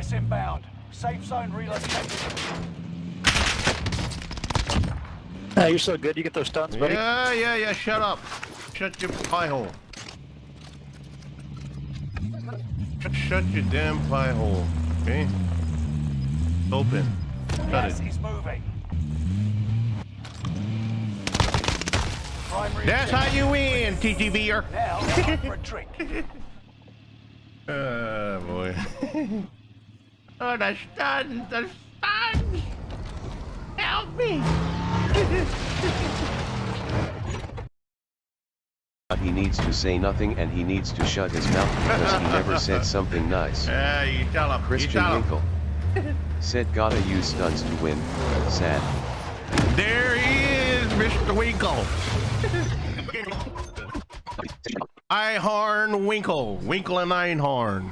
Gas inbound. Safe zone relocated. Ah, you're so good. You get those stunts, buddy. Yeah, yeah, yeah. Shut up. Shut your pie hole. Shut, shut your damn pie hole. Okay. Open. Shut Gas it. is moving. Primary That's how you win, TTVer. Now, time for a drink. Oh boy. oh, the stuns, the stuns. Help me. He needs to say nothing and he needs to shut his mouth because he never said something nice. Yeah, you tell him. Christian tell him. Winkle. Said gotta use stunts to win. Sad. There he is, Mr. Winkle. Einhorn Winkle. Winkle and Einhorn.